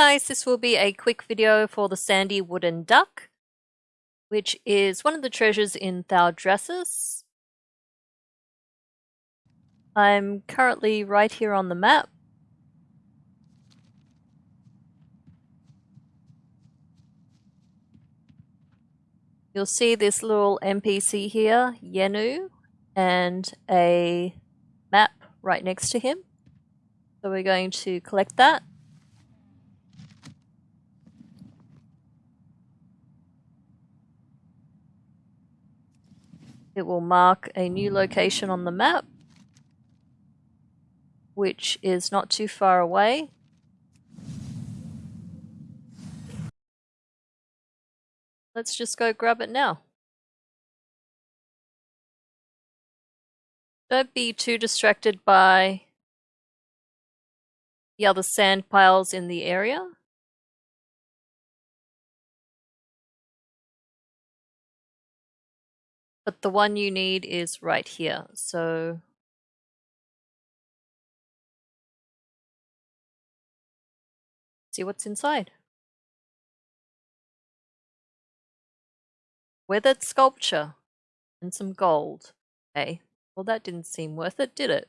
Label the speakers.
Speaker 1: guys, this will be a quick video for the sandy wooden duck, which is one of the treasures in Thaldraszus. I'm currently right here on the map. You'll see this little NPC here, Yennu, and a map right next to him. So we're going to collect that. It will mark a new location on the map, which is not too far away. Let's just go grab it now. Don't be too distracted by the other sand piles in the area. But the one you need is right here, so see what's inside. Weathered sculpture and some gold. Hey, well that didn't seem worth it, did it?